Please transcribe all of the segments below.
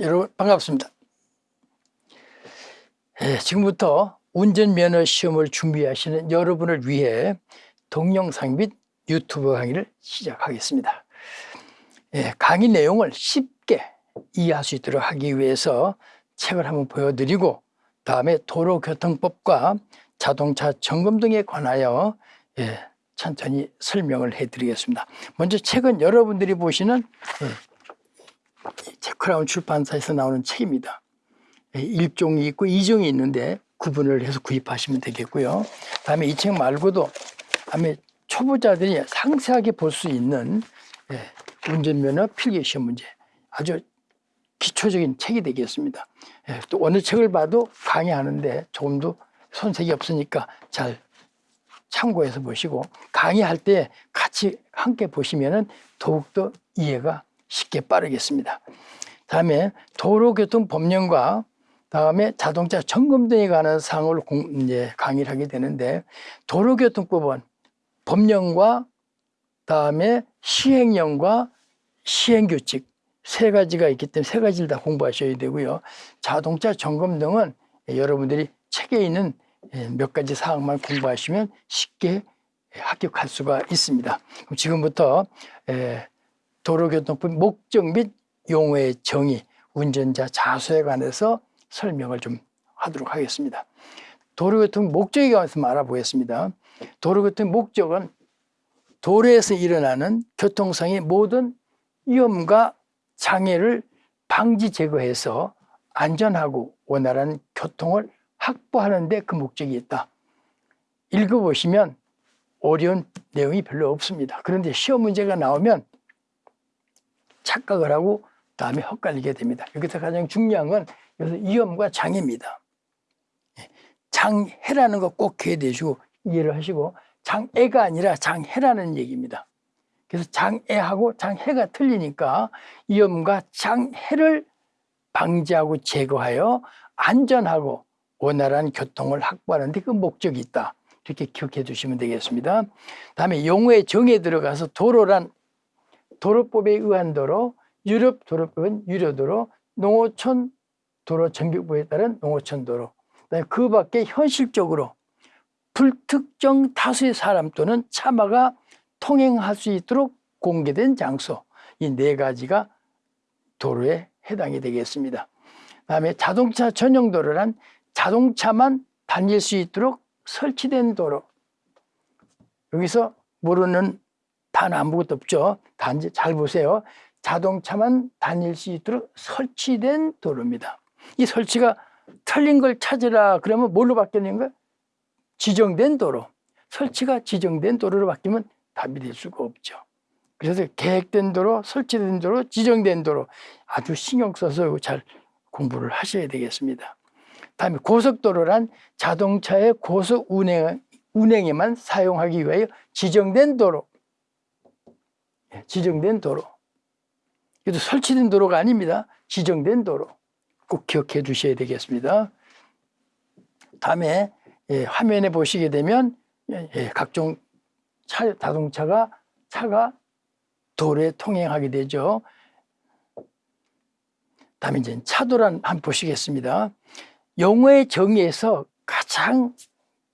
여러분 반갑습니다. 예, 지금부터 운전면허 시험을 준비하시는 여러분을 위해 동영상 및 유튜브 강의를 시작하겠습니다. 예, 강의 내용을 쉽게 이해할 수 있도록 하기 위해서 책을 한번 보여드리고 다음에 도로교통법과 자동차 점검 등에 관하여 예, 천천히 설명을 해드리겠습니다. 먼저 책은 여러분들이 보시는 예, 제크라운 출판사에서 나오는 책입니다. 예, 1종이 있고 2종이 있는데 구분을 해서 구입하시면 되겠고요. 다음에 이 책 말고도 다음에 초보자들이 상세하게 볼 수 있는 예, 운전면허 필기시험 문제 아주 기초적인 책이 되겠습니다. 예, 또 어느 책을 봐도 강의하는데 조금 더 손색이 없으니까 잘 참고해서 보시고 강의할 때 같이 함께 보시면 더욱더 이해가 쉽게 빠르겠습니다. 다음에 도로교통법령과 다음에 자동차 점검 등에 관한 사항을 공, 이제 강의를 하게 되는데 도로교통법은 법령과 다음에 시행령과 시행규칙 세 가지가 있기 때문에 세 가지를 다 공부하셔야 되고요. 자동차 점검 등은 여러분들이 책에 있는 몇 가지 사항만 공부하시면 쉽게 합격할 수가 있습니다. 그럼 지금부터 도로교통법 목적 및 용어의 정의, 운전자 자수에 관해서 설명을 좀 하도록 하겠습니다. 도로교통 목적에 관해서 알아보겠습니다. 도로교통 목적은 도로에서 일어나는 교통상의 모든 위험과 장애를 방지 제거해서 안전하고 원활한 교통을 확보하는 데 그 목적이 있다. 읽어보시면 어려운 내용이 별로 없습니다. 그런데 시험 문제가 나오면 착각을 하고 다음에 헛갈리게 됩니다. 여기서 가장 중요한 건 여기서 위험과 장애입니다. 예, 장해라는 거 꼭 기억해주시고 이해를 하시고 장애가 아니라 장해라는 얘기입니다. 그래서 장애하고 장해가 틀리니까 위험과 장해를 방지하고 제거하여 안전하고 원활한 교통을 확보하는 데 그 목적이 있다. 이렇게 기억해 주시면 되겠습니다. 다음에 용어의 정에 들어가서 도로란 도로법에 의한 도로, 유럽 도로법은 유료도로, 농어촌 도로 정비법에 따른 농어촌 도로. 그 밖에 현실적으로 불특정 다수의 사람 또는 차마가 통행할 수 있도록 공개된 장소 이 네 가지가 도로에 해당이 되겠습니다. 다음에 자동차 전용 도로란 자동차만 다닐 수 있도록 설치된 도로 여기서 모르는 단 아무것도 없죠. 단지 잘 보세요. 자동차만 다닐 수 있도록 설치된 도로입니다. 이 설치가 틀린 걸 찾으라 그러면 뭘로 바뀌는 거야? 지정된 도로. 설치가 지정된 도로로 바뀌면 답이 될 수가 없죠. 그래서 계획된 도로, 설치된 도로, 지정된 도로 아주 신경 써서 잘 공부를 하셔야 되겠습니다. 다음에 고속도로란 자동차의 고속 운행, 운행에만 사용하기 위하여 지정된 도로. 예, 지정된 도로. 이것도 설치된 도로가 아닙니다. 지정된 도로. 꼭 기억해 주셔야 되겠습니다. 다음에 예, 화면에 보시게 되면 예, 예 각종 차, 자동차가 차가 도로에 통행하게 되죠. 다음에 이제 차도란 한번 보시겠습니다. 용어의 정의에서 가장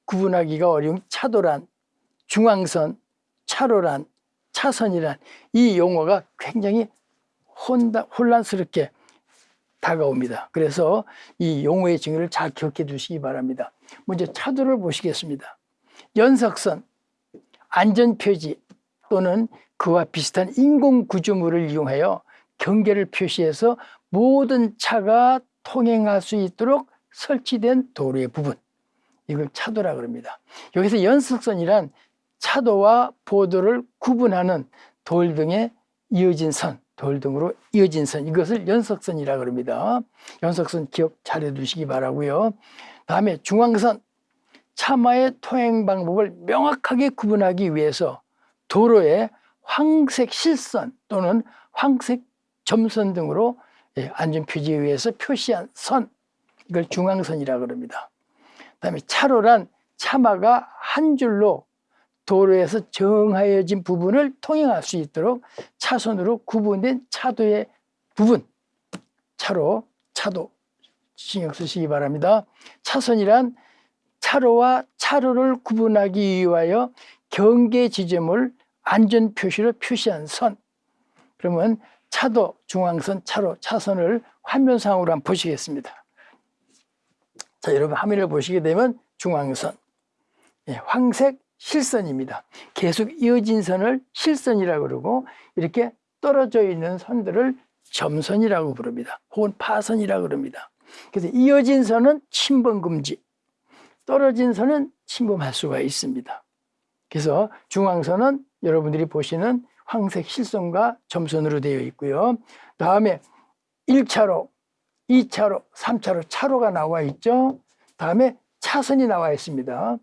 구분하기가 어려운 차도란, 중앙선, 차로란, 차선이란 이 용어가 굉장히 혼다, 혼란스럽게 다가옵니다. 그래서 이 용어의 정의를 잘 기억해 두시기 바랍니다. 먼저 차도를 보시겠습니다. 연석선, 안전표지 또는 그와 비슷한 인공구조물을 이용하여 경계를 표시해서 모든 차가 통행할 수 있도록 설치된 도로의 부분 이걸 차도라 그럽니다. 여기서 연석선이란 차도와 보도를 구분하는 돌 등의 이어진 선, 돌 등으로 이어진 선 이것을 연석선이라 그럽니다. 연석선 기억 잘 해두시기 바라고요. 다음에 중앙선, 차마의 통행 방법을 명확하게 구분하기 위해서 도로에 황색 실선 또는 황색 점선 등으로 예, 안전표지에 의해서 표시한 선 이걸 중앙선이라 그럽니다. 그다음에 차로란 차마가 한 줄로 도로에서 정하여진 부분을 통행할 수 있도록 차선으로 구분된 차도의 부분 차로, 차도 신경 쓰시기 바랍니다. 차선이란 차로와 차로를 구분하기 위하여 경계 지점을 안전 표시로 표시한 선. 그러면 차도, 중앙선, 차로, 차선을 화면상으로 한번 보시겠습니다. 자, 여러분 화면을 보시게 되면 중앙선, 예, 황색 실선입니다. 계속 이어진 선을 실선이라고 그러고 이렇게 떨어져 있는 선들을 점선이라고 부릅니다. 혹은 파선이라고 그럽니다. 그래서 이어진 선은 침범 금지, 떨어진 선은 침범할 수가 있습니다. 그래서 중앙선은 여러분들이 보시는 황색 실선과 점선으로 되어 있고요. 다음에 1차로, 2차로, 3차로 차로가 나와 있죠. 다음에 차선이 나와 있습니다.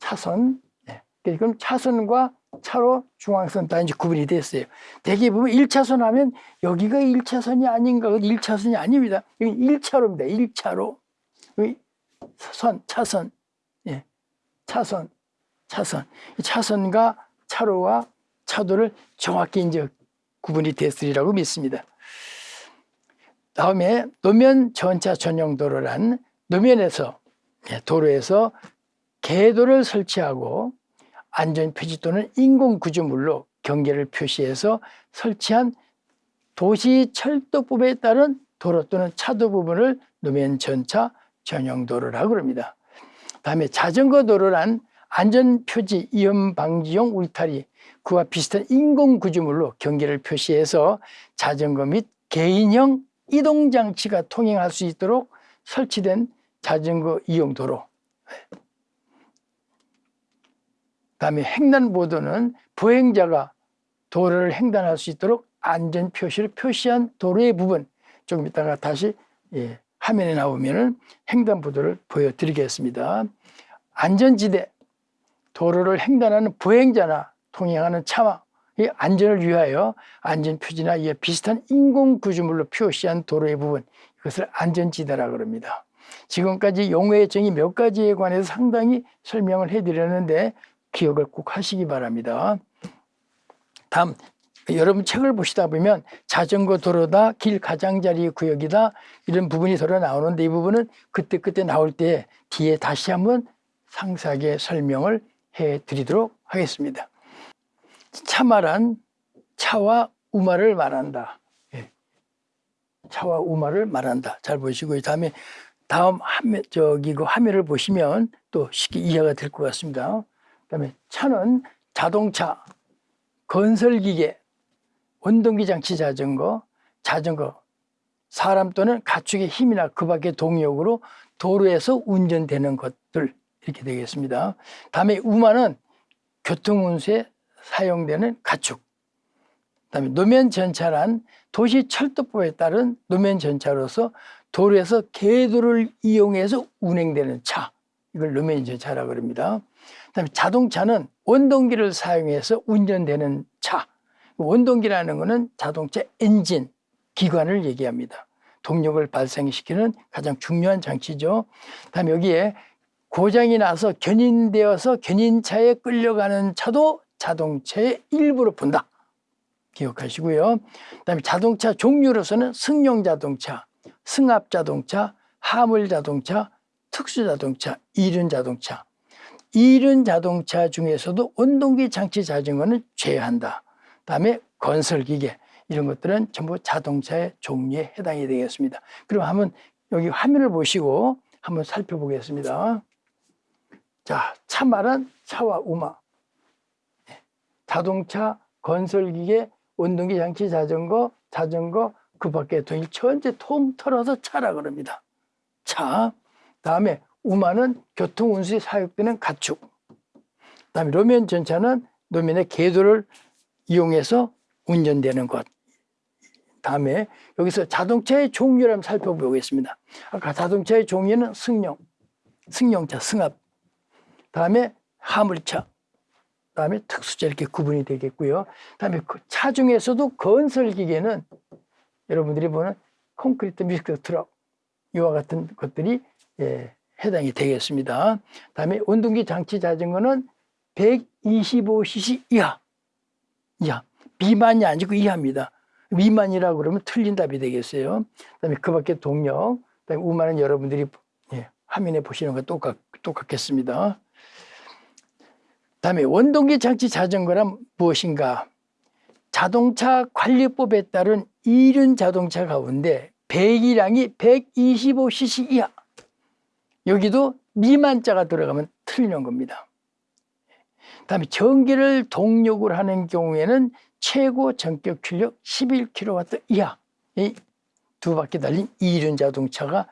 차선. 네. 그럼 차선과 차로 중앙선 다 이제 구분이 됐어요. 대개 보면 1차선 하면 여기가 1차선이 아닌가, 1차선이 아닙니다. 여기 1차로입니다. 1차로. 여기 선, 차선. 예. 차선, 차선. 이 차선과 차로와 차도를 정확히 이제 구분이 됐으리라고 믿습니다. 다음에 노면 전차 전용 도로란 노면에서 예, 도로에서 궤도를 설치하고 안전 표지 또는 인공 구조물로 경계를 표시해서 설치한 도시 철도법에 따른 도로 또는 차도 부분을 노면 전차 전용 도로라고 합니다. 다음에 자전거 도로란 안전 표지 위험 방지용 울타리 그와 비슷한 인공 구조물로 경계를 표시해서 자전거 및 개인형 이동 장치가 통행할 수 있도록 설치된 자전거 이용 도로. 다음에 횡단보도는 보행자가 도로를 횡단할 수 있도록 안전 표시를 표시한 도로의 부분 조금 이따가 다시 예, 화면에 나오면은 횡단보도를 보여드리겠습니다. 안전지대 도로를 횡단하는 보행자나 통행하는 차와 이 안전을 위하여 안전 표지나 이에 비슷한 인공 구조물로 표시한 도로의 부분 이것을 안전지대라 그럽니다. 지금까지 용어의 정의 몇 가지에 관해서 상당히 설명을 해드렸는데 기억을 꼭 하시기 바랍니다. 다음 여러분 책을 보시다 보면 자전거 도로다 길 가장자리 구역이다 이런 부분이 서로 나오는데 이 부분은 그때그때 나올 때 뒤에 다시 한번 상세하게 설명을 해 드리도록 하겠습니다. 차말한 차와 우마를 말한다. 예. 차와 우마를 말한다. 잘 보시고 다음에 다음 화면 저기 그 화면을 보시면 또 쉽게 이해가 될 것 같습니다. 그다음에 차는 자동차, 건설기계, 원동기 장치 자전거, 자전거, 사람 또는 가축의 힘이나 그 밖의 동력으로 도로에서 운전되는 것들 이렇게 되겠습니다. 다음에 우마는 교통운수에 사용되는 가축. 그다음에 노면 전차란 도시 철도법에 따른 노면 전차로서 도로에서 궤도를 이용해서 운행되는 차. 이걸 노면 전차라고 합니다. 그다음에 자동차는 원동기를 사용해서 운전되는 차. 원동기라는 것은 자동차 엔진, 기관을 얘기합니다. 동력을 발생시키는 가장 중요한 장치죠. 다음에 여기에 고장이 나서 견인되어서 견인차에 끌려가는 차도 자동차의 일부로 본다. 기억하시고요. 그다음에 자동차 종류로서는 승용 자동차, 승합 자동차, 화물 자동차, 특수 자동차, 이륜 자동차. 이륜 자동차 중에서도 원동기 장치 자전거는 제외한다. 그다음에 건설 기계 이런 것들은 전부 자동차의 종류에 해당이 되겠습니다. 그럼 한번 여기 화면을 보시고 한번 살펴보겠습니다. 자, 차 말은 차와 우마. 자동차, 건설기계, 운동기 장치 자전거, 자전거, 그 밖에 동일 통틀어서 차라 그럽니다. 차. 다음에 우마는 교통 운수에 사용되는 가축. 다음에 노면 전차는 노면의 궤도를 이용해서 운전되는 것. 다음에 여기서 자동차의 종류를 한번 살펴보겠습니다. 아까 자동차의 종류는 승용, 승용차, 승합. 다음에 화물차, 다음에 특수자 이렇게 구분이 되겠고요. 다음에 그 차 중에서도 건설 기계는 여러분들이 보는 콘크리트 미스크 트럭 이와 같은 것들이 예, 해당이 되겠습니다. 다음에 원동기 장치 자전거는 125cc 이하, 이하 비만이 아니고 이하입니다. 미만이라고 그러면 틀린 답이 되겠어요. 그다음에 그 밖에 동력, 그다음에 우만은 여러분들이 예, 화면에 보시는 것 똑같, 똑같겠습니다. 다음에 원동기 장치 자전거란 무엇인가? 자동차 관리법에 따른 이륜 자동차 가운데 배기량이 125cc 이하. 여기도 미만자가 들어가면 틀리는 겁니다. 다음에 전기를 동력으로 하는 경우에는 최고 전격 출력 11kW 이하 이두 바퀴 달린 이륜 자동차가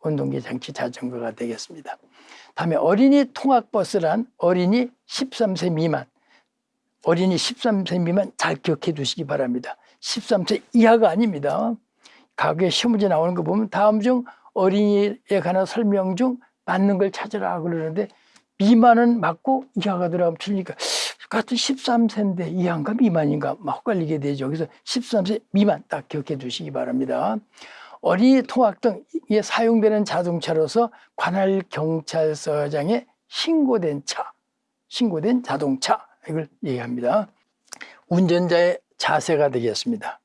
원동기 장치 자전거가 되겠습니다. 다음에 어린이 통학버스란 어린이 13세 미만 어린이 13세 미만 잘 기억해 두시기 바랍니다. 13세 이하가 아닙니다. 과거에 시험문제 나오는 거 보면 다음 중 어린이에 관한 설명 중 맞는 걸 찾으라 그러는데 미만은 맞고 이하가 들어가면 틀리니까 같은 13세인데 이하인가 미만인가 막 헷갈리게 되죠. 그래서 13세 미만 딱 기억해 두시기 바랍니다. 어린이 통학 등에 사용되는 자동차로서 관할 경찰서장에 신고된 차, 신고된 자동차 이걸 얘기합니다. 운전자의 자세가 되겠습니다.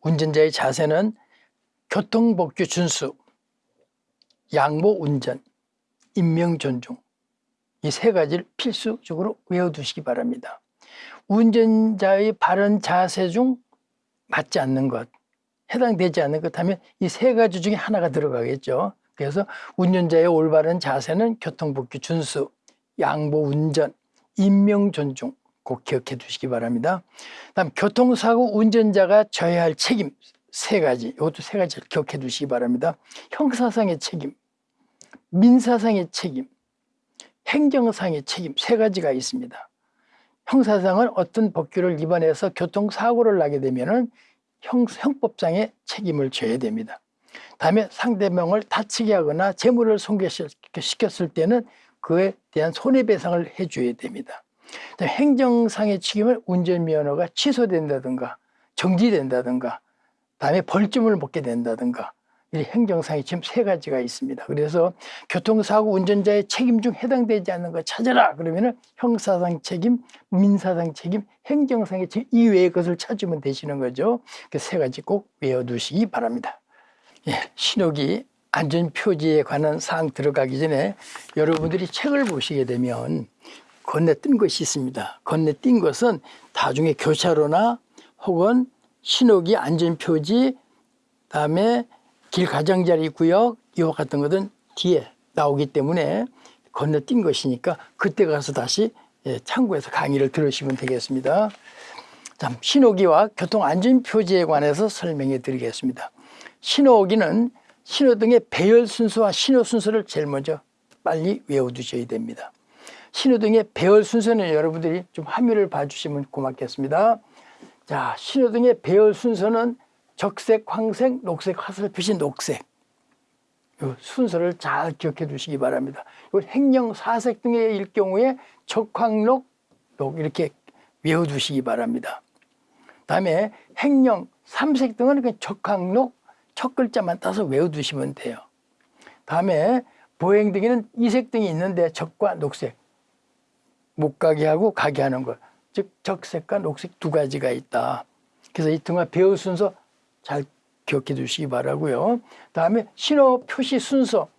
운전자의 자세는 교통법규 준수, 양보 운전, 인명 존중 이 세 가지를 필수적으로 외워두시기 바랍니다. 운전자의 바른 자세 중 맞지 않는 것, 해당되지 않는 것 하면 이 세 가지 중에 하나가 들어가겠죠. 그래서 운전자의 올바른 자세는 교통법규 준수, 양보 운전, 인명 존중 꼭 기억해 두시기 바랍니다. 다음 교통사고 운전자가 져야 할 책임 세 가지, 이것도 세 가지를 기억해 두시기 바랍니다. 형사상의 책임, 민사상의 책임, 행정상의 책임 세 가지가 있습니다. 형사상은 어떤 법규를 위반해서 교통사고를 나게 되면 형, 형법상의 책임을 져야 됩니다. 다음에 상대방을 다치게 하거나 재물을 손괴시켰을 때는 그에 대한 손해배상을 해줘야 됩니다. 행정상의 책임을 운전면허가 취소된다든가 정지된다든가 다음에 벌점을 먹게 된다든가 이 행정상의 지금 세 가지가 있습니다. 그래서 교통사고 운전자의 책임 중 해당되지 않는 거 찾아라 그러면은 형사상 책임, 민사상 책임, 행정상의 책임 이외의 것을 찾으면 되시는 거죠. 그 세 가지 꼭 외워두시기 바랍니다. 예, 신호기 안전표지에 관한 사항 들어가기 전에 여러분들이 책을 보시게 되면 건네뜬 것이 있습니다. 건네띈 것은 나중에 교차로나 혹은 신호기 안전표지 다음에 길 가장자리 구역 이와 같은 것은 뒤에 나오기 때문에 건너뛴 것이니까 그때 가서 다시 예, 참고해서 강의를 들으시면 되겠습니다. 자, 신호기와 교통안전표지에 관해서 설명해 드리겠습니다. 신호기는 신호등의 배열 순서와 신호 순서를 제일 먼저 빨리 외워두셔야 됩니다. 신호등의 배열 순서는 여러분들이 좀 화면을 봐주시면 고맙겠습니다. 자, 신호등의 배열 순서는 적색, 황색, 녹색, 화살표시 녹색 이 순서를 잘 기억해 두시기 바랍니다. 이 행령 사색 등의 경우에 적황록, 녹 이렇게 외워두시기 바랍니다. 다음에 행령 삼색 등은 그 적황록 첫 글자만 따서 외워두시면 돼요. 다음에 보행 등에는 이색 등이 있는데 적과 녹색 못 가게 하고 가게 하는 것. 즉 적색과 녹색 두 가지가 있다. 그래서 이 등화 배우 순서 잘 기억해 두시기 바라고요. 다음에 신호 표시 순서,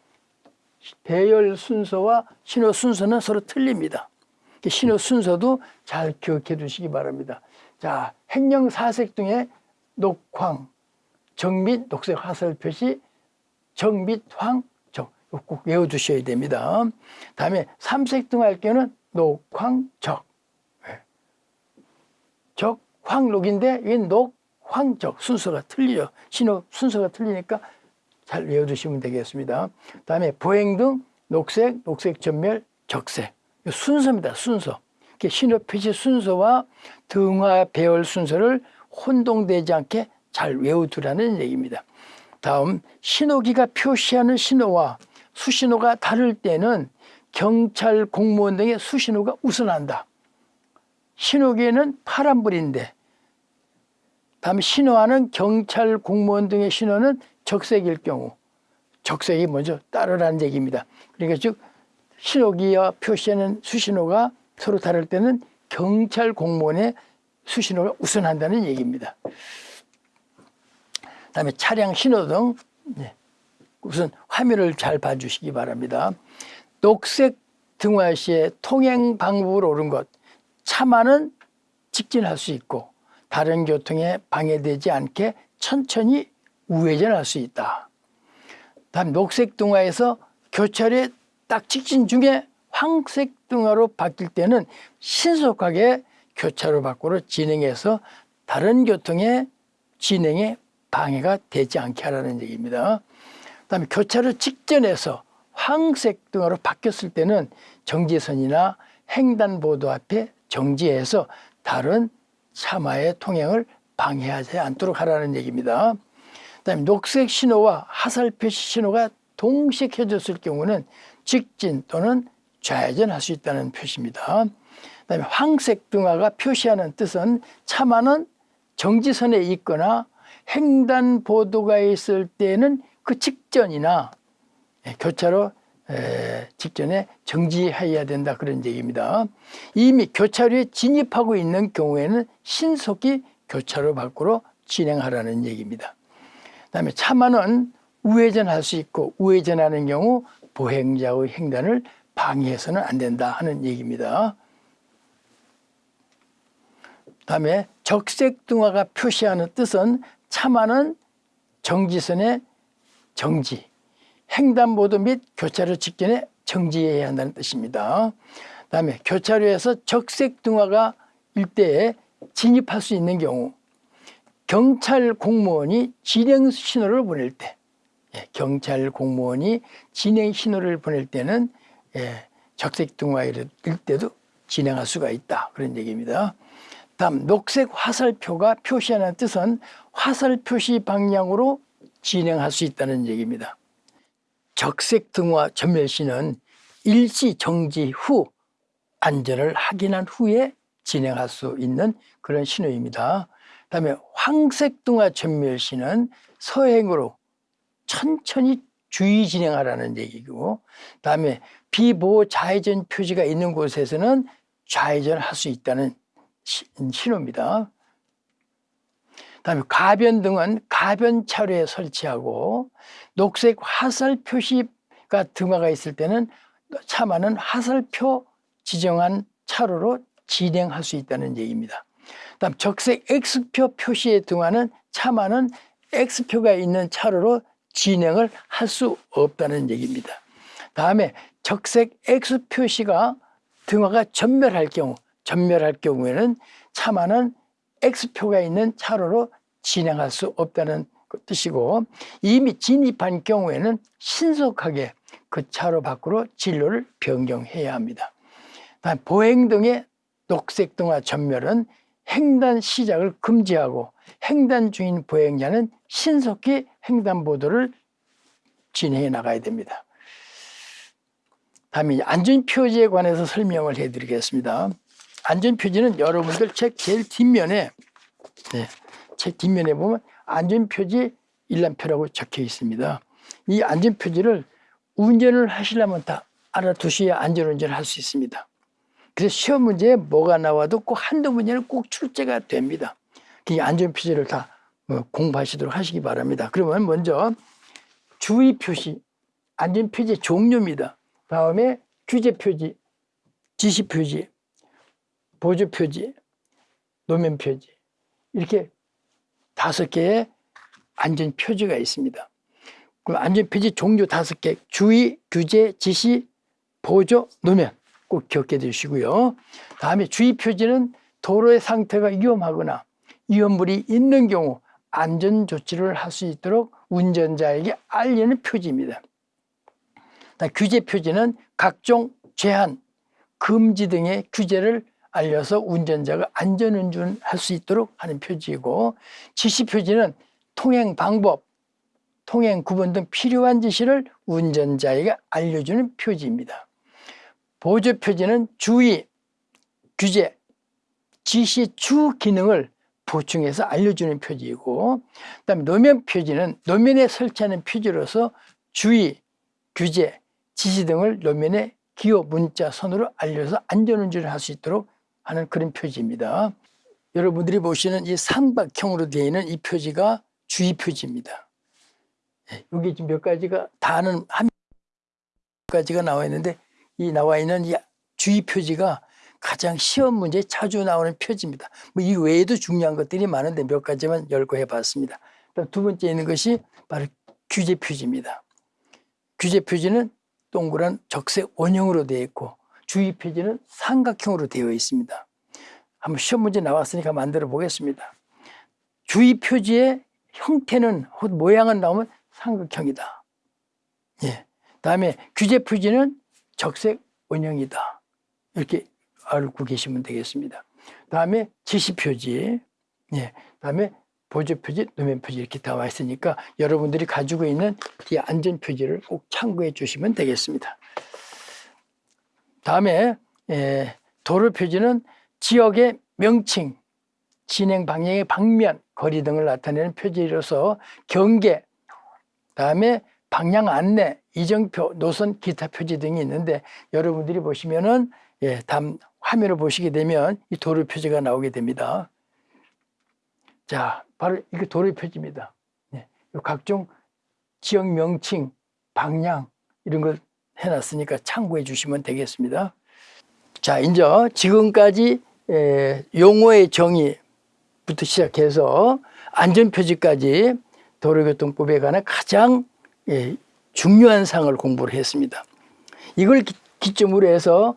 배열 순서와 신호 순서는 서로 틀립니다. 신호 순서도 잘 기억해 두시기 바랍니다. 자, 행령 사색 등의 녹황, 정빛, 녹색 화살 표시, 정빛, 황, 정. 꼭 외워두셔야 됩니다. 다음에 삼색 등할 경우는 녹황, 적. 네. 적, 황, 녹인데 이게 녹, 황적 순서가 틀리죠. 신호 순서가 틀리니까 잘 외워두시면 되겠습니다. 다음에 보행등 녹색, 녹색 전멸, 적색 순서입니다. 순서. 신호 표시 순서와 등화 배열 순서를 혼동되지 않게 잘 외워두라는 얘기입니다. 다음 신호기가 표시하는 신호와 수신호가 다를 때는 경찰 공무원 등의 수신호가 우선한다. 신호기에는 파란불인데 다음에 신호하는 경찰 공무원 등의 신호는 적색일 경우 적색이 먼저 따르라는 얘기입니다. 그러니까 즉 신호기와 표시하는 수신호가 서로 다를 때는 경찰 공무원의 수신호가 우선한다는 얘기입니다. 그다음에 차량 신호등 네. 우선 화면을 잘 봐주시기 바랍니다. 녹색 등화 시에 통행 방법을 옳은 것 차만은 직진할 수 있고 다른 교통에 방해되지 않게 천천히 우회전할 수 있다. 다음 녹색 등화에서 교차로에 딱 직진 중에 황색 등화로 바뀔 때는 신속하게 교차로 밖으로 진행해서 다른 교통의 진행에 방해가 되지 않게 하라는 얘기입니다. 그다음에 교차로 직전에서 황색 등화로 바뀌었을 때는 정지선이나 횡단보도 앞에 정지해서 다른 차마의 통행을 방해하지 않도록 하라는 얘기입니다. 그다음에 녹색 신호와 하살 표시 신호가 동시에 켜졌을 경우는 직진 또는 좌회전 할 수 있다는 표시입니다. 그다음에 황색 등화가 표시하는 뜻은 차마는 정지선에 있거나 횡단보도가 있을 때는 그 직전이나 예, 교차로 직전에 정지해야 된다 그런 얘기입니다. 이미 교차로에 진입하고 있는 경우에는 신속히 교차로 밖으로 진행하라는 얘기입니다. 그 다음에 차만은 우회전할 수 있고 우회전하는 경우 보행자의 횡단을 방해해서는 안 된다 하는 얘기입니다. 다음에 적색 등화가 표시하는 뜻은 차만은 정지선의 정지, 횡단보도 및 교차로 직전에 정지해야 한다는 뜻입니다. 다음에 교차로에서 적색 등화가 일대에 진입할 수 있는 경우 경찰 공무원이 진행 신호를 보낼 때 예, 경찰 공무원이 진행 신호를 보낼 때는 예, 적색 등화일 때도 진행할 수가 있다 그런 얘기입니다. 다음 녹색 화살표가 표시하는 뜻은 화살 표시 방향으로 진행할 수 있다는 얘기입니다. 적색 등화 전멸 시는 일시 정지 후 안전을 확인한 후에 진행할 수 있는 그런 신호입니다. 다음에 황색 등화 전멸 시는 서행으로 천천히 주의 진행하라는 얘기고 다음에 비보호 좌회전 표지가 있는 곳에서는 좌회전할 수 있다는 신호입니다. 다음에 가변 등은 가변 차로에 설치하고 녹색 화살 표시가 등화가 있을 때는 차만은 화살표 지정한 차로로 진행할 수 있다는 얘기입니다. 다음 적색 X표 표시의 등화는 차만은 X표가 있는 차로로 진행을 할 수 없다는 얘기입니다. 다음에 적색 X 표시가 등화가 전멸할 경우 전멸할 경우에는 차만은 X표가 있는 차로로 진행할 수 없다는 그 뜻이고 이미 진입한 경우에는 신속하게 그 차로 밖으로 진로를 변경해야 합니다. 보행 등의 녹색 등화 전멸은 횡단 시작을 금지하고 횡단 중인 보행자는 신속히 횡단보도를 진행해 나가야 됩니다. 다음에 안전표지에 관해서 설명을 해드리겠습니다. 안전표지는 여러분들 책 제일 뒷면에 네, 책 뒷면에 보면 안전표지 일람표라고 적혀 있습니다. 이 안전표지를 운전을 하시려면 다 알아두셔야 안전운전을 할 수 있습니다. 그래서 시험 문제에 뭐가 나와도 꼭 한두 문제는 꼭 출제가 됩니다. 이 안전표지를 다 어, 공부하시도록 하시기 바랍니다. 그러면 먼저 주의 표시, 안전 표지 종류입니다. 다음에 규제 표지, 지시 표지, 보조 표지, 노면 표지 이렇게 다섯 개의 안전 표지가 있습니다. 그 안전 표지 종류 다섯 개 주의, 규제, 지시, 보조, 노면 꼭 기억해 두시고요. 다음에 주의 표지는 도로의 상태가 위험하거나 위험물이 있는 경우 안전 조치를 할 수 있도록 운전자에게 알리는 표지입니다. 규제 표지는 각종 제한, 금지 등의 규제를 알려서 운전자가 안전운전할 수 있도록 하는 표지이고 지시 표지는 통행 방법, 통행 구분 등 필요한 지시를 운전자에게 알려주는 표지입니다. 보조 표지는 주의, 규제, 지시 주 기능을 보충해서 알려주는 표지이고 그 다음에 노면 표지는 노면에 설치하는 표지로서 주의, 규제, 지시 등을 노면에 기호, 문자, 선으로 알려서 안전운전을 할 수 있도록 하는 그런 표지입니다. 여러분들이 보시는 이 삼각형으로 되어 있는 이 표지가 주의 표지입니다. 예, 여기 지금 몇 가지가 다는 한 가지가 나와 있는데 이 나와 있는 이 주의 표지가 가장 시험 문제에 자주 나오는 표지입니다. 뭐 이 외에도 중요한 것들이 많은데 몇 가지만 열거해 봤습니다. 두 번째 있는 것이 바로 규제 표지입니다. 규제 표지는 동그란 적색 원형으로 되어 있고 주의 표지는 삼각형으로 되어 있습니다. 한번 시험 문제 나왔으니까 만들어 보겠습니다. 주의 표지의 형태는 혹 모양은 나오면 삼각형이다. 예. 다음에 규제 표지는 적색 원형이다. 이렇게 알고 계시면 되겠습니다. 다음에 지시 표지, 예. 다음에 보조 표지, 노면 표지 이렇게 나와 있으니까 여러분들이 가지고 있는 이 안전 표지를 꼭 참고해 주시면 되겠습니다. 다음에 예, 도로 표지는 지역의 명칭, 진행 방향의 방면, 거리 등을 나타내는 표지로서 경계, 다음에 방향 안내, 이정표, 노선, 기타 표지 등이 있는데 여러분들이 보시면은 예, 다음 화면을 보시게 되면 이 도로 표지가 나오게 됩니다. 자, 바로 이게 도로 표지입니다. 예, 각종 지역 명칭, 방향 이런 걸 해놨으니까 참고해 주시면 되겠습니다. 자, 이제 지금까지 에, 용어의 정의부터 시작해서 안전표지까지 도로교통법에 관한 가장 예, 중요한 사항을 공부를 했습니다. 이걸 기, 기점으로 해서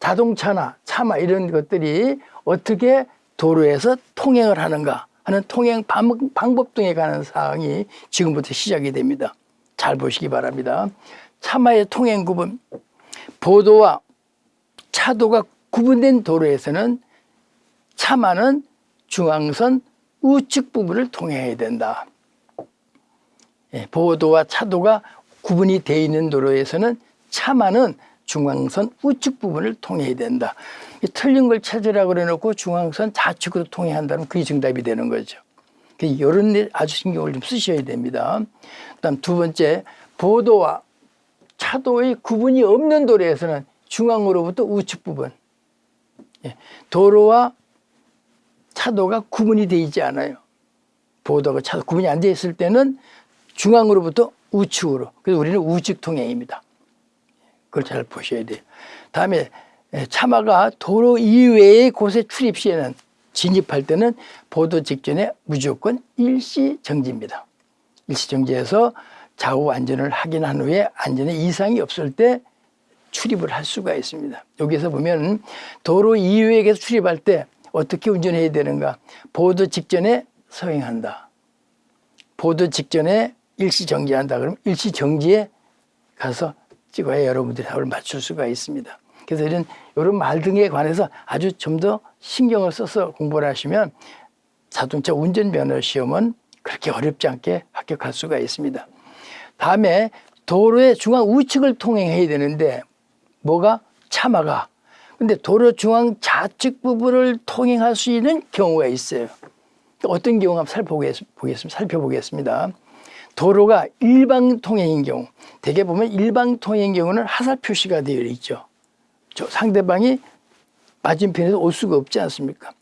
자동차나 차마 이런 것들이 어떻게 도로에서 통행을 하는가 하는 통행 방법 등에 관한 사항이 지금부터 시작이 됩니다. 잘 보시기 바랍니다. 차마의 통행 구분, 보도와 차도가 구분된 도로에서는 차마는 중앙선 우측 부분을 통해야 된다. 예, 보도와 차도가 구분이 되어 있는 도로에서는 차마는 중앙선 우측 부분을 통해야 된다. 틀린 걸 찾으라 그래 놓고 중앙선 좌측으로 통해야 한다면 그게 정답이 되는 거죠. 이런 데 아주 신경을 좀 쓰셔야 됩니다. 그 다음 두 번째, 보도와 차도의 구분이 없는 도로에서는 중앙으로부터 우측 부분, 예, 도로와 차도가 구분이 되어 있지 않아요. 보도가 차도 구분이 안 되어 있을 때는 중앙으로부터 우측으로. 그래서 우리는 우측 통행입니다. 그걸 잘 보셔야 돼요. 다음에 차마가 도로 이외의 곳에 출입 시에는 진입할 때는 보도 직전에 무조건 일시 정지입니다. 일시 정지해서 좌우 안전을 확인한 후에 안전에 이상이 없을 때 출입을 할 수가 있습니다. 여기서 보면 도로 이외에서 출입할 때 어떻게 운전해야 되는가? 보도 직전에 서행한다. 보도 직전에 일시 정지한다. 그럼 일시 정지에 가서 찍어야 여러분들이 답을 맞출 수가 있습니다. 그래서 이런 이런 말 등에 관해서 아주 좀 더 신경을 써서 공부를 하시면 자동차 운전면허 시험은 그렇게 어렵지 않게 합격할 수가 있습니다. 다음에 도로의 중앙 우측을 통행해야 되는데 뭐가 차마가 근데 도로 중앙 좌측 부분을 통행할 수 있는 경우가 있어요. 어떤 경우 한번 살펴보겠습니다. 살펴보겠습니다. 도로가 일방 통행인 경우 대개 보면 일방 통행인 경우는 하살 표시가 되어 있죠. 저 상대방이 맞은편에서 올 수가 없지 않습니까?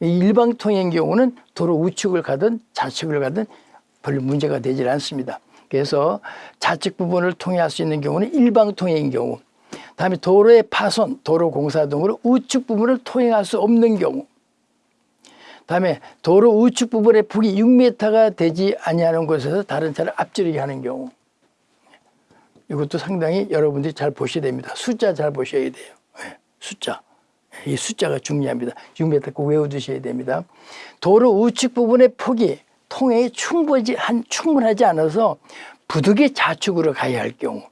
일방 통행인 경우는 도로 우측을 가든 좌측을 가든 별로 문제가 되질 않습니다. 그래서 좌측 부분을 통행할 수 있는 경우는 일방 통행인 경우 다음에 도로의 파손, 도로 공사 등으로 우측 부분을 통행할 수 없는 경우 다음에 도로 우측 부분의 폭이 6m가 되지 아니하는 곳에서 다른 차를 앞지르게 하는 경우 이것도 상당히 여러분들이 잘 보셔야 됩니다. 숫자 잘 보셔야 돼요. 네, 숫자. 이 숫자가 중요합니다. 6m 꼭 외워두셔야 됩니다. 도로 우측 부분의 폭이 통행이 충분하지, 충분하지 않아서 부득이 좌측으로 가야 할 경우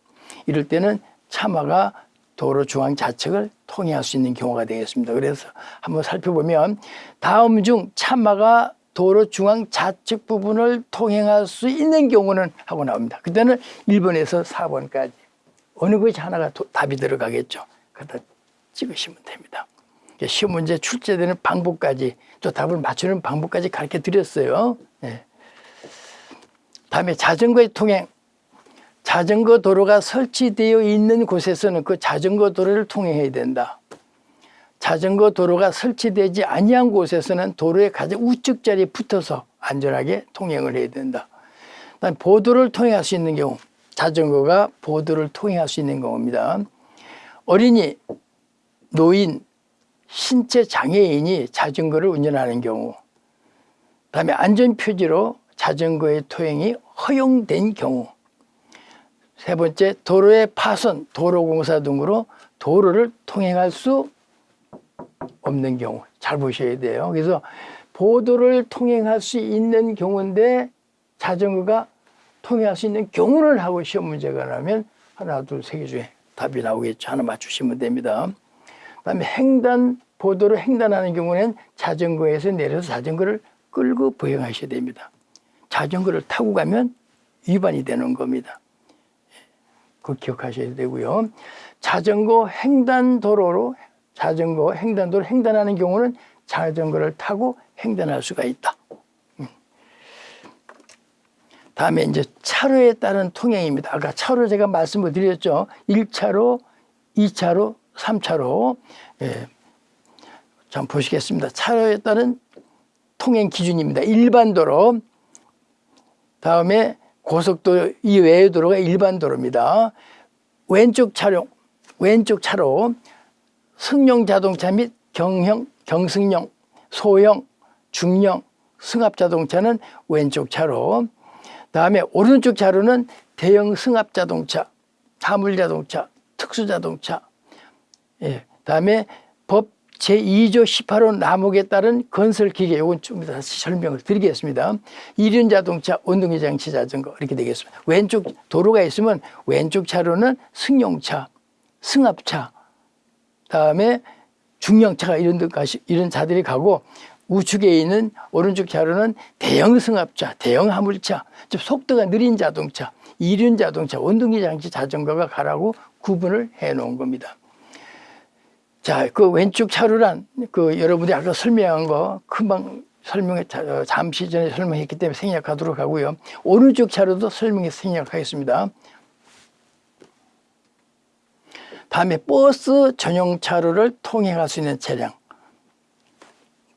이럴 때는 차마가 도로 중앙 좌측을 통행할 수 있는 경우가 되겠습니다. 그래서 한번 살펴보면 다음 중 차마가 도로 중앙 좌측 부분을 통행할 수 있는 경우는 하고 나옵니다. 그때는 1번에서 4번까지 어느 것이 하나가 도, 답이 들어가겠죠. 그다 찍으시면 됩니다. 시험 문제 출제되는 방법까지 또 답을 맞추는 방법까지 가르쳐 드렸어요. 네. 다음에 자전거의 통행 자전거 도로가 설치되어 있는 곳에서는 그 자전거 도로를 통행해야 된다. 자전거 도로가 설치되지 아니한 곳에서는 도로의 가장 우측 자리에 붙어서 안전하게 통행을 해야 된다. 그다음 보도를 통행할 수 있는 경우 자전거가 보도를 통행할 수 있는 경우입니다. 어린이, 노인, 신체 장애인이 자전거를 운전하는 경우 그다음에 안전표지로 자전거의 통행이 허용된 경우 세 번째 도로의 파손, 도로공사 등으로 도로를 통행할 수 없는 경우 잘 보셔야 돼요. 그래서 보도를 통행할 수 있는 경우인데 자전거가 통행할 수 있는 경우를 하고 시험 문제가 나면 하나, 둘, 세 개 중에 답이 나오겠죠. 하나 맞추시면 됩니다. 그 다음에 횡단 보도를 횡단하는 경우는 자전거에서 내려서 자전거를 끌고 보행하셔야 됩니다. 자전거를 타고 가면 위반이 되는 겁니다. 그 기억하셔야 되고요. 자전거 횡단 도로로 자전거 횡단도로 횡단하는 경우는 자전거를 타고 횡단할 수가 있다. 음. 다음에 이제 차로에 따른 통행입니다. 아까 차로 제가 말씀을 드렸죠. 1차로, 2차로, 3차로. 예. 자, 보시겠습니다. 차로에 따른 통행 기준입니다. 일반 도로, 다음에 고속도로 이외의 도로가 일반 도로입니다. 왼쪽 차량, 왼쪽 차로 승용 자동차 및 경형, 경승용, 소형, 중형, 승합 자동차는 왼쪽 차로. 다음에 오른쪽 차로는 대형 승합 자동차, 화물 자동차, 특수 자동차. 예. 다음에 법 제2조 18호 남목에 따른 건설 기계 요건 좀 다시 설명을 드리겠습니다. 이륜 자동차, 원동기 장치 자전거 이렇게 되겠습니다. 왼쪽 도로가 있으면 왼쪽 차로는 승용차, 승합차, 다음에 중형차가 이런 데 가시 이런 차들이 가고 우측에 있는 오른쪽 차로는 대형 승합차, 대형 화물차, 좀 속도가 느린 자동차, 이륜 자동차, 원동기 장치 자전거가 가라고 구분을 해 놓은 겁니다. 자, 그 왼쪽 차로란 그 여러분이 아까 설명한 거 금방 설명해 어, 잠시 전에 설명했기 때문에 생략하도록 하고요. 오른쪽 차로도 설명해서 생략하겠습니다. 다음에 버스 전용 차로를 통행할 수 있는 차량.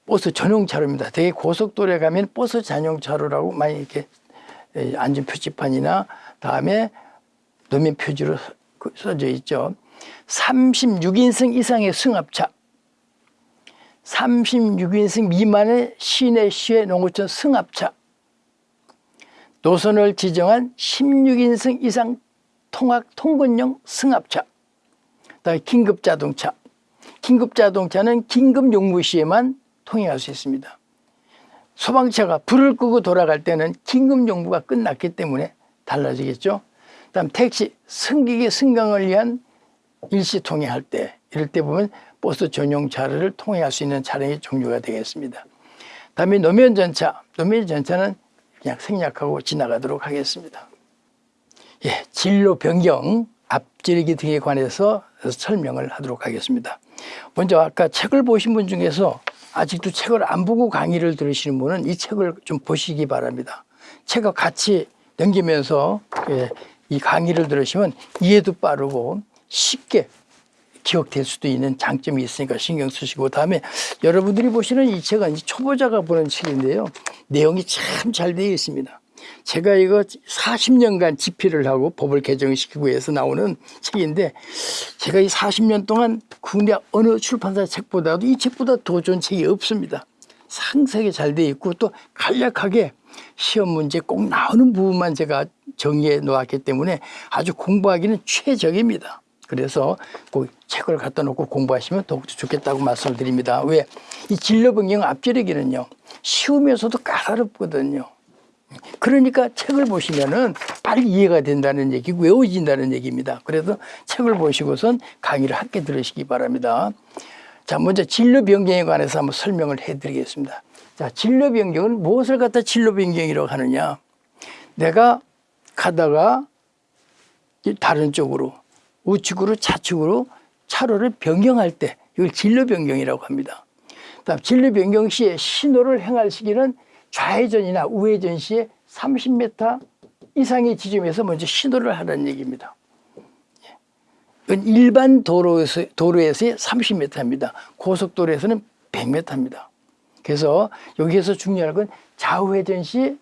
버스 전용 차로입니다. 되게 고속도로에 가면 버스 전용 차로라고 많이 이렇게 안전 표지판이나 다음에 노면 표지로 그 써져 있죠. 36인승 이상의 승합차 36인승 미만의 시내 시외 농어촌 승합차 노선을 지정한 16인승 이상 통학 통근용 승합차 긴급자동차. 긴급자동차는 긴급 용무 시에만 통행할 수 있습니다. 소방차가 불을 끄고 돌아갈 때는 긴급 용무가 끝났기 때문에 달라지겠죠. 그다음 택시 승객의 승강을 위한 일시 통행할 때 이럴 때 보면 버스 전용 차를 통행할 수 있는 차량의 종류가 되겠습니다. 다음에 노면 전차, 노면 전차는 그냥 생략하고 지나가도록 하겠습니다. 예, 진로 변경, 앞지르기 등에 관해서 설명을 하도록 하겠습니다. 먼저 아까 책을 보신 분 중에서 아직도 책을 안 보고 강의를 들으시는 분은 이 책을 좀 보시기 바랍니다. 책과 같이 넘기면서 예, 이 강의를 들으시면 이해도 빠르고 쉽게 기억될 수도 있는 장점이 있으니까 신경 쓰시고 다음에 여러분들이 보시는 이 책은 초보자가 보는 책인데요. 내용이 참 잘 되어 있습니다. 제가 이거 40년간 집필을 하고 법을 개정시키고 해서 나오는 책인데 제가 이 40년 동안 국내 어느 출판사 책보다도 이 책보다 더 좋은 책이 없습니다. 상세하게 잘 되어 있고 또 간략하게 시험 문제 꼭 나오는 부분만 제가 정리해 놓았기 때문에 아주 공부하기는 최적입니다. 그래서 그 책을 갖다 놓고 공부하시면 더욱더 좋겠다고 말씀을 드립니다. 왜? 이 진로 변경 앞지르기는요, 쉬우면서도 까다롭거든요. 그러니까 책을 보시면은 빨리 이해가 된다는 얘기고 외워진다는 얘기입니다. 그래서 책을 보시고선 강의를 함께 들으시기 바랍니다. 자, 먼저 진로 변경에 관해서 한번 설명을 해 드리겠습니다. 자, 진로 변경은 무엇을 갖다 진로 변경이라고 하느냐? 내가 가다가 다른 쪽으로 우측으로 좌측으로 차로를 변경할 때 이걸 진로 변경이라고 합니다. 다음 진로 변경 시에 신호를 행할 시기는 좌회전이나 우회전 시에 30m 이상의 지점에서 먼저 신호를 하라는 얘기입니다. 이건 일반 도로에서, 도로에서의 30m입니다. 고속도로에서는 100m입니다. 그래서 여기에서 중요한 건 좌우회전 시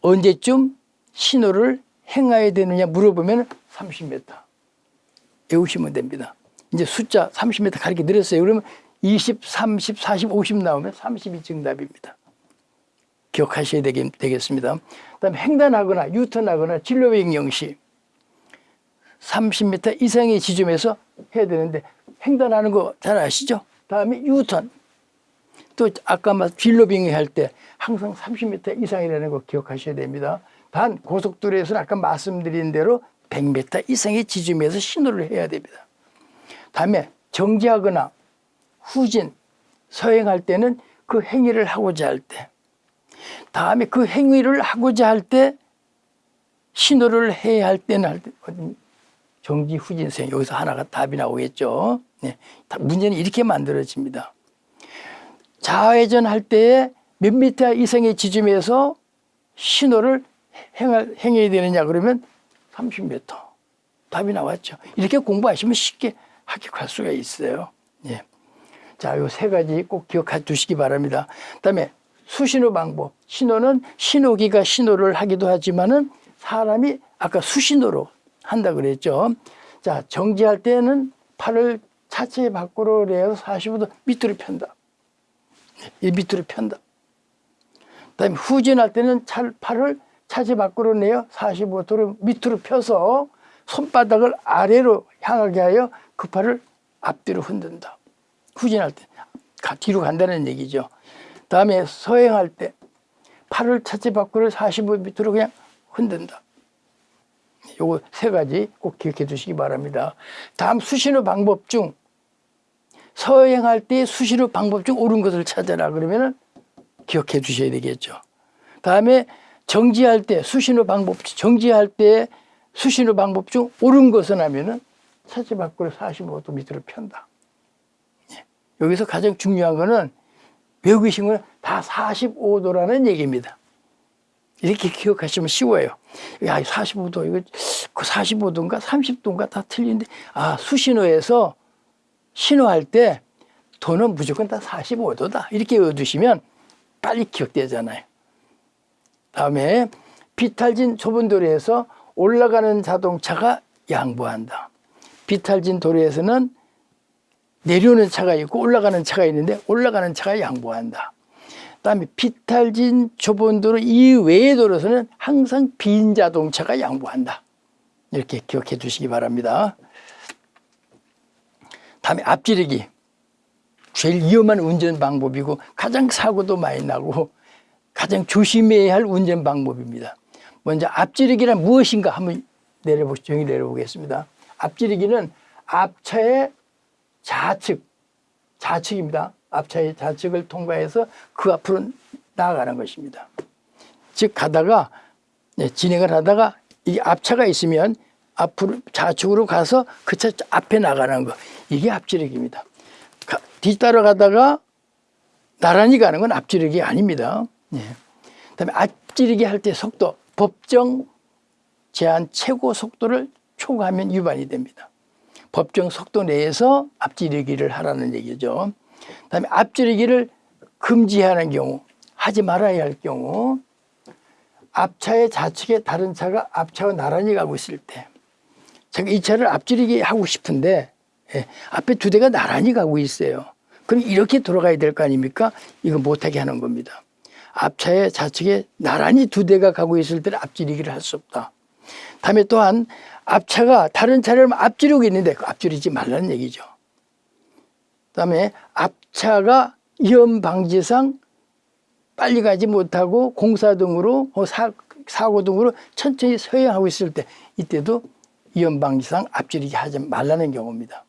언제쯤 신호를 행해야 되느냐 물어보면 30m 외우시면 됩니다. 이제 숫자 30m 가르쳐 드렸어요. 그러면 20, 30, 40, 50 나오면 30이 정답입니다. 기억하셔야 되겠, 되겠습니다. 그다음에 횡단하거나 유턴하거나 진로변경 시 30m 이상의 지점에서 해야 되는데 횡단하는 거 잘 아시죠? 다음에 유턴. 또 아까 말 진로 변경할 때 항상 30m 이상이라는 거 기억하셔야 됩니다. 단 고속도로에서는 아까 말씀드린 대로 100m 이상의 지점에서 신호를 해야 됩니다. 다음에 정지하거나 후진, 서행할 때는 그 행위를 하고자 할 때, 다음에 그 행위를 하고자 할 때 신호를 해야 할 때는 할 때, 정지, 후진, 서행 여기서 하나가 답이 나오겠죠. 네. 문제는 이렇게 만들어집니다. 좌회전 할 때에 몇 미터 이상의 지점에서 신호를 행할, 행해야 되느냐 그러면 30m. 답이 나왔죠. 이렇게 공부하시면 쉽게 합격할 수가 있어요. 예. 자, 요 세 가지 꼭 기억해 두시기 바랍니다. 그 다음에 수신호 방법. 신호는 신호기가 신호를 하기도 하지만은 사람이 아까 수신호로 한다 그랬죠. 자, 정지할 때는 팔을 차체 밖으로 내서 45도 밑으로 편다. 이 밑으로 편다. 그다음에 후진할 때는 차, 팔을 차체 밖으로 내어 45도로 밑으로 펴서 손바닥을 아래로 향하게 하여 그 팔을 앞뒤로 흔든다. 후진할 때 뒤로 간다는 얘기죠. 다음에 서행할 때 팔을 차체 밖으로 45도 밑으로 그냥 흔든다. 요거 세 가지 꼭 기억해 두시기 바랍니다. 다음 수신호 방법 중 서행할 때 수신호 방법 중 옳은 것을 찾아라 그러면은 기억해 두셔야 되겠죠. 다음에 정지할 때 수신호 방법 정지할 때 수신호 방법 중 옳은 것은 하면은 차체 밖으로 45도 밑으로 편다. 예. 여기서 가장 중요한 거는 외우신 거는 다 45도라는 얘기입니다. 이렇게 기억하시면 쉬워요. 야, 45도, 이거 그 45도인가 30도인가 다 틀린데, 아, 수신호에서 신호할 때 도는 무조건 다 45도다. 이렇게 외워두시면 빨리 기억되잖아요. 다음에 비탈진 좁은 도로에서 올라가는 자동차가 양보한다. 비탈진 도로에서는 내려오는 차가 있고 올라가는 차가 있는데 올라가는 차가 양보한다. 그다음에 비탈진 좁은 도로 이외의 도로에서는 항상 빈 자동차가 양보한다. 이렇게 기억해 두시기 바랍니다. 다음에 앞지르기. 제일 위험한 운전 방법이고 가장 사고도 많이 나고 가장 조심해야 할 운전 방법입니다. 먼저 앞지르기란 무엇인가 한번 내려보, 정의 내려보겠습니다. 앞지르기는 앞차의 좌측, 좌측입니다. 앞차의 좌측을 통과해서 그 앞으로 나아가는 것입니다. 즉 가다가 네, 진행을 하다가 이 앞차가 있으면 앞으로 좌측으로 가서 그 차 앞에 나가는 거 이게 앞지르기입니다. 가, 뒤따라 가다가 나란히 가는 건 앞지르기 아닙니다. 예. 그다음에 앞지르기 할 때 속도 법정 제한 최고 속도를 초과하면 위반이 됩니다. 법정 속도 내에서 앞지르기를 하라는 얘기죠. 그다음에 앞지르기를 금지하는 경우 하지 말아야 할 경우 앞차의 좌측에 다른 차가 앞차와 나란히 가고 있을 때 제가 이 차를 앞지르기 하고 싶은데 예, 앞에 두 대가 나란히 가고 있어요. 그럼 이렇게 돌아가야 될 거 아닙니까? 이거 못하게 하는 겁니다. 앞차에 좌측에 나란히 두 대가 가고 있을 때는 앞지르기를 할 수 없다. 다음에 또한 앞차가 다른 차를 앞지르고 있는데 그 앞지르지 말라는 얘기죠. 그다음에 앞차가 위험 방지상 빨리 가지 못하고 공사 등으로 어, 사, 사고 등으로 천천히 서행하고 있을 때 이때도 위험 방지상 앞지르기 하지 말라는 경우입니다.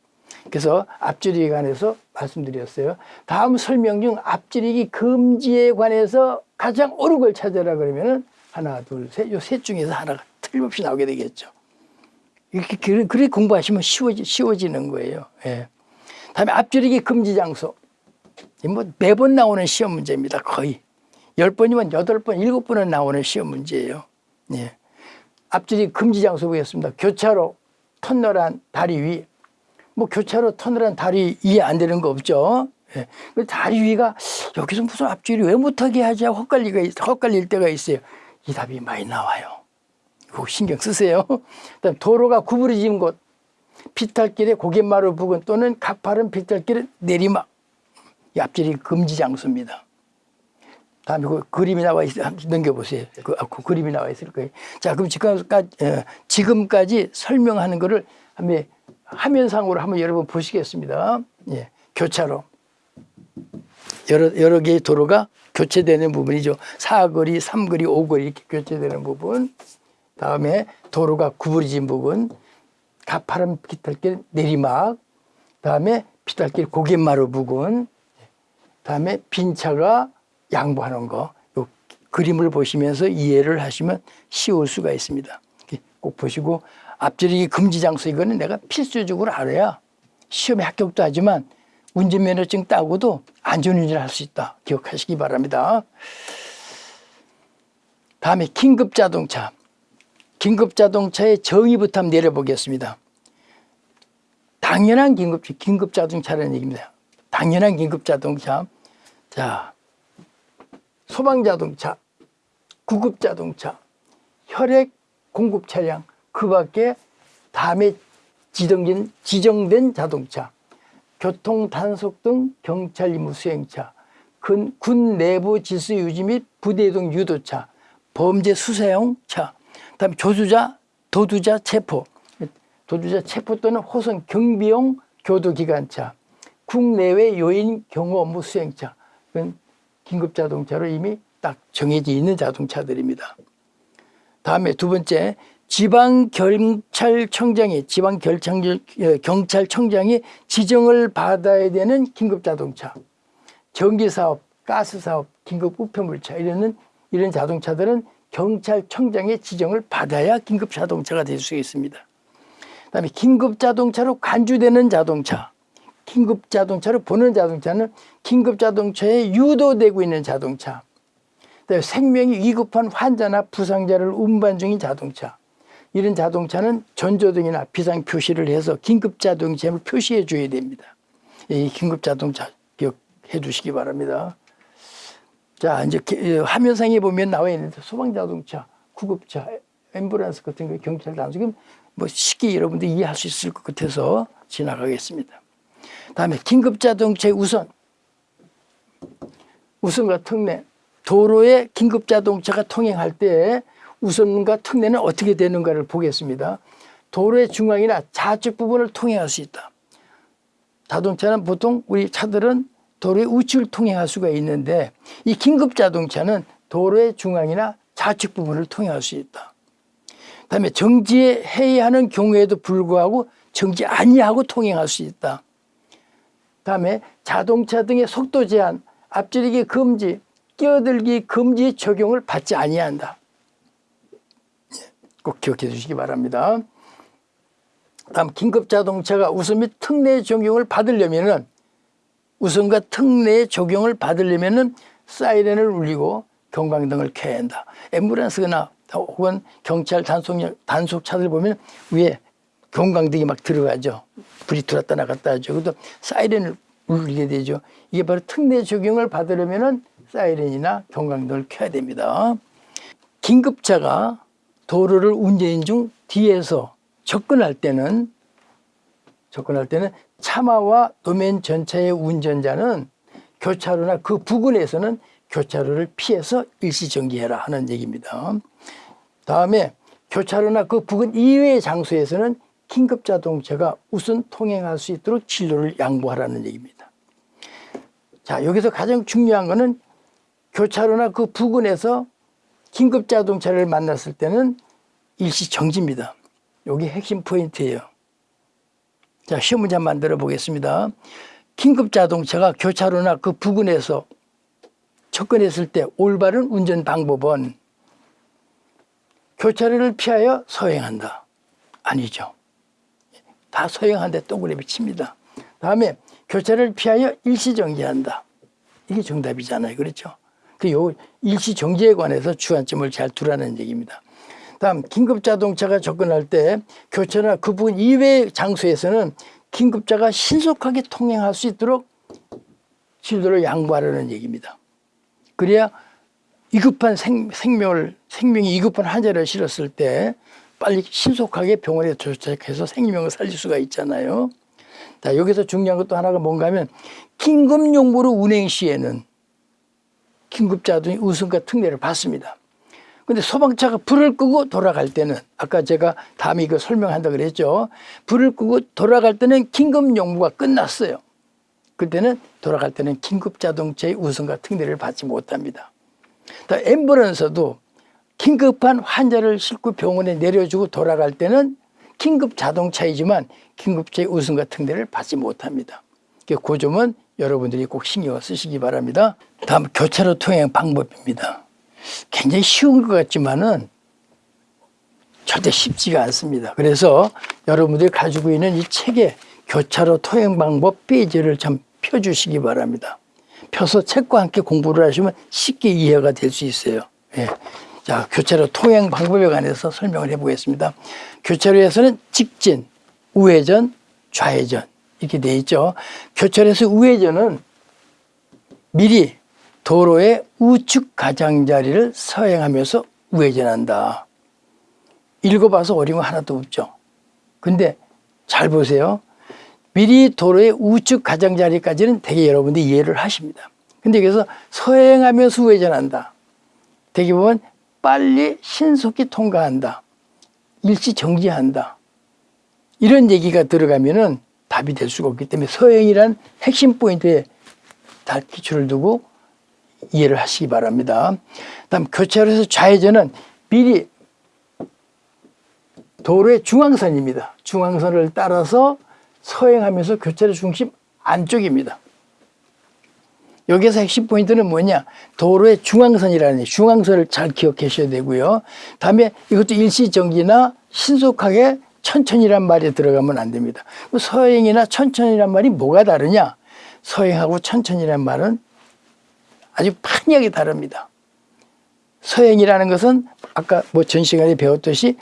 그래서 앞지르기에 관해서 말씀드렸어요. 다음 설명 중 앞지르기 금지에 관해서 가장 옳은 걸 찾아라 그러면은 하나, 둘, 셋, 요 셋 중에서 하나가 틀림없이 나오게 되겠죠. 이렇게 그렇게 공부하시면 쉬워지, 쉬워지는 거예요. 예. 다음에 앞지르기 금지 장소. 뭐 매번 나오는 시험 문제입니다. 거의. 열 번이면 여덟 번, 일곱 번은 나오는 시험 문제예요. 예. 앞지르기 금지 장소 보겠습니다. 교차로, 터널한 다리 위, 뭐 교차로 터널한 다리 이해 안 되는 거 없죠. 예. 그 다리 위가 여기서 무슨 앞줄이 왜 못하게 하지 헛갈리가 있- 헛갈릴 때가 있어요. 이 답이 많이 나와요. 이거 신경 쓰세요. 그다음 도로가 구부러진 곳, 비탈길의 고갯마루 부근 또는 가파른 비탈길의 내리막, 이 앞줄이 금지 장소입니다. 다음에 그 그림이 나와 있어 한번 넘겨보세요. 그, 아, 그 그림이 나와 있을 거예요. 자, 그럼 지금까지 어, 지금까지 설명하는 거를 한번 화면상으로 한번 여러분 보시겠습니다. 예, 교차로 여러 여러 개의 도로가 교체되는 부분이죠. 사거리, 삼거리, 오거리 이렇게 교체되는 부분. 다음에 도로가 구부러진 부분, 가파른 비탈길 내리막, 다음에 비탈길 고갯마루 부근, 다음에 빈 차가 양보하는 거. 요 그림을 보시면서 이해를 하시면 쉬울 수가 있습니다. 꼭 보시고 앞지르기 금지 장소 이거는 내가 필수적으로 알아야 시험에 합격도 하지만 운전면허증 따고도 안전운전을 할 수 있다. 기억하시기 바랍니다. 다음에 긴급자동차. 긴급자동차의 정의부터 한번 내려보겠습니다. 당연한 긴급, 긴급자동차라는 얘기입니다. 당연한 긴급자동차. 자, 소방자동차, 구급자동차, 혈액 공급 차량, 그 밖에 다음에 지정된, 지정된 자동차, 교통 단속 등 경찰 임무 수행차, 군, 군 내부 질서 유지 및 부대동 유도차, 범죄 수사용 차, 다음에 조주자, 도주자 체포, 도주자 체포 또는 호선 경비용 교도기관차, 국내외 요인 경호 업무 수행차, 그건 긴급 자동차로 이미 딱 정해져 있는 자동차들입니다. 다음에 두 번째 지방 경찰청장이 지방 결창- 어, 경찰청장이 지정을 받아야 되는 긴급 자동차, 전기 사업, 가스 사업, 긴급 우편물차 이런 이런 자동차들은 경찰청장의 지정을 받아야 긴급 자동차가 될 수 있습니다. 그 다음에 긴급 자동차로 간주되는 자동차, 긴급 자동차로 보는 자동차는 긴급 자동차에 유도되고 있는 자동차. 생명이 위급한 환자나 부상자를 운반 중인 자동차. 이런 자동차는 전조등이나 비상 표시를 해서 긴급 자동차를 표시해 줘야 됩니다. 이 긴급 자동차 기억해 두시기 바랍니다. 자, 이제 기- 어, 화면상에 보면 나와 있는데 소방 자동차, 구급차, 앰뷸런스 같은 거 경찰 단속은 뭐 쉽게 여러분들 이해할 수 있을 것 같아서 지나가겠습니다. 다음에 긴급 자동차의 우선, 우선과 특례, 도로에 긴급 자동차가 통행할 때 우선과 특례는 어떻게 되는가를 보겠습니다. 도로의 중앙이나 좌측 부분을 통행할 수 있다. 자동차는 보통 우리 차들은 도로의 우측을 통행할 수가 있는데 이 긴급 자동차는 도로의 중앙이나 좌측 부분을 통행할 수 있다. 그다음에 정지해야 하는 경우에도 불구하고 정지 아니하고 통행할 수 있다. 다음에 자동차 등의 속도 제한, 앞지르기 금지, 끼어들기 금지 적용을 받지 아니한다. 예, 꼭 기억해 주시기 바랍니다. 다음 긴급 자동차가 우선 및 특례 적용을 받으려면은 우선과 특례 적용을 받으려면은 사이렌을 울리고 경광등을 켜야 한다. 앰뷸런스나 혹은 경찰 단속 단속차들 보면 위에 경광등이 막 들어가죠. 불이 들어왔다 나갔다 하죠. 그래도 사이렌을 울리게 되죠. 이게 바로 특례 적용을 받으려면은 사이렌이나 경광등을 켜야 됩니다. 긴급차가 도로를 운전 중 뒤에서 접근할 때는 접근할 때는 차마와 도면 전차의 운전자는 교차로나 그 부근에서는 교차로를 피해서 일시 정지해라 하는 얘기입니다. 다음에 교차로나 그 부근 이외의 장소에서는 긴급 자동차가 우선 통행할 수 있도록 진로를 양보하라는 얘기입니다. 자, 여기서 가장 중요한 거는 교차로나 그 부근에서 긴급 자동차를 만났을 때는 일시 정지입니다. 여기 핵심 포인트예요. 자, 시험 문제 만들어 보겠습니다. 긴급 자동차가 교차로나 그 부근에서 접근했을 때 올바른 운전 방법은 교차로를 피하여 서행한다. 아니죠. 다 서행하는데 동그라미 칩니다. 다음에 교차로를 피하여 일시정지한다. 이게 정답이잖아요. 그렇죠? 그 요 일시 정지에 관해서 주안점을 잘 두라는 얘기입니다. 다음 긴급자동차가 접근할 때 교차나 그 부분 이외의 장소에서는 긴급자가 신속하게 통행할 수 있도록 진로를 양보하라는 얘기입니다. 그래야 위급한 생, 생명을 생명이 위급한 환자를 실었을 때 빨리 신속하게 병원에 도착해서 생명을 살릴 수가 있잖아요. 자, 여기서 중요한 것도 하나가 뭔가 하면 긴급용무로 운행 시에는 긴급자동이 우선과 특례를 받습니다. 근데 소방차가 불을 끄고 돌아갈 때는 아까 제가 다음에 이거 설명한다 그랬죠. 불을 끄고 돌아갈 때는 긴급 용무가 끝났어요. 그때는 돌아갈 때는 긴급 자동차의 우선과 특례를 받지 못합니다. 앰뷸런스도 긴급한 환자를 싣고 병원에 내려주고 돌아갈 때는 긴급 자동차이지만 긴급차의 우선과 특례를 받지 못합니다. 그 점은 여러분들이 꼭 신경 쓰시기 바랍니다. 다음 교차로 통행 방법입니다. 굉장히 쉬운 것 같지만은 절대 쉽지가 않습니다. 그래서 여러분들이 가지고 있는 이 책에 교차로 통행 방법 페이지를 좀 펴주시기 바랍니다. 펴서 책과 함께 공부를 하시면 쉽게 이해가 될 수 있어요. 예. 자, 교차로 통행 방법에 관해서 설명을 해보겠습니다. 교차로에서는 직진, 우회전, 좌회전 이렇게 돼 있죠. 교차로에서 우회전은 미리 도로의 우측 가장자리를 서행하면서 우회전한다. 읽어봐서 어려운 거 하나도 없죠. 근데 잘 보세요. 미리 도로의 우측 가장자리까지는 되게 여러분들이 이해를 하십니다. 근데 여기서 서행하면서 우회전한다. 되게 보면 빨리 신속히 통과한다. 일시 정지한다. 이런 얘기가 들어가면은 답이 될 수가 없기 때문에 서행이란 핵심 포인트에 다 기초를 두고 이해를 하시기 바랍니다. 다음 교차로에서 좌회전은 미리 도로의 중앙선입니다. 중앙선을 따라서 서행하면서 교차로 중심 안쪽입니다. 여기서 핵심 포인트는 뭐냐? 도로의 중앙선이라는 중앙선을 잘 기억하셔야 되고요. 다음에 이것도 일시정지나 신속하게 천천히란 말이 들어가면 안 됩니다. 그 서행이나 천천히란 말이 뭐가 다르냐? 서행하고 천천히란 말은 아주 판이하게 다릅니다. 서행이라는 것은 아까 뭐 전 시간에 배웠듯이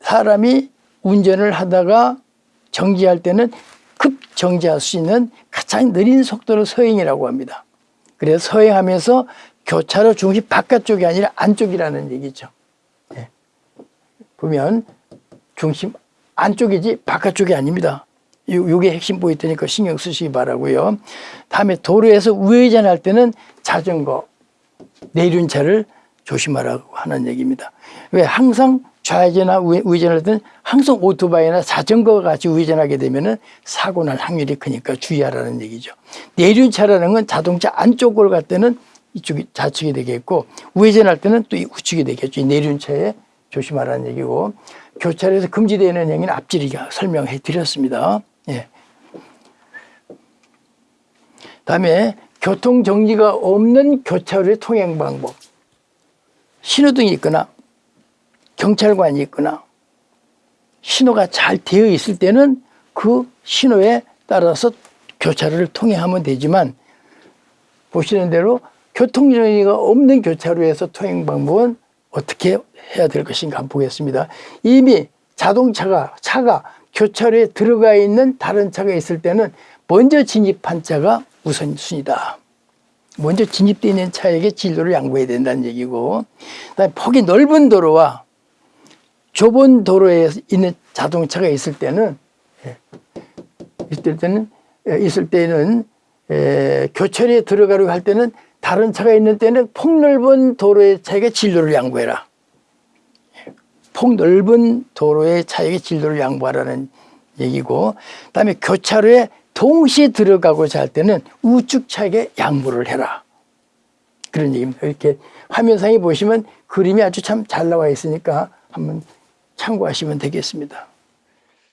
사람이 운전을 하다가 정지할 때는 급 정지할 수 있는 가장 느린 속도를 서행이라고 합니다. 그래서 서행하면서 교차로 중심 바깥쪽이 아니라 안쪽이라는 얘기죠. 네. 보면 중심 안쪽이지 바깥쪽이 아닙니다. 요게 핵심 포인트 니까 신경 쓰시기 바라고요. 다음에 도로에서 우회전할 때는 자전거, 내륜 차를 조심하라고 하는 얘기입니다. 왜 항상 좌회전이나 우회전할 때는 항상 오토바이나 자전거가 같이 우회전하게 되면 사고 날 확률이 크니까 주의하라는 얘기죠. 내륜차라는 건 자동차 안쪽으로 갈 때는 이쪽이 좌측이 되겠고 우회전할 때는 또 우측이 되겠죠. 이 내륜차에 조심하라는 얘기고 교차로에서 금지되는 행위는 앞지리가 설명해 드렸습니다. 예. 다음에 교통정지가 없는 교차로의 통행 방법. 신호등이 있거나 경찰관이 있거나 신호가 잘 되어 있을 때는 그 신호에 따라서 교차로를 통행하면 되지만 보시는 대로 교통정리가 없는 교차로에서 통행 방법은 어떻게 해야 될 것인가 한번 보겠습니다. 이미 자동차가 차가 교차로에 들어가 있는 다른 차가 있을 때는 먼저 진입한 차가 우선순위다. 먼저 진입되어 있는 차에게 진로를 양보해야 된다는 얘기고 그다음에 폭이 넓은 도로와 좁은 도로에 있는 자동차가 있을 때는 예, 있을 때는 예, 있을 때는 에, 교차로에 들어가려고 할 때는 다른 차가 있는 때는 폭넓은 도로의 차에게 진로를 양보해라. 예, 폭넓은 도로의 차에게 진로를 양보하라는 얘기고 그다음에 교차로에 동시에 들어가고자 할 때는 우측 차에게 양보를 해라. 그런 얘기입니다. 이렇게 화면상에 보시면 그림이 아주 참 잘 나와 있으니까 한번 참고하시면 되겠습니다.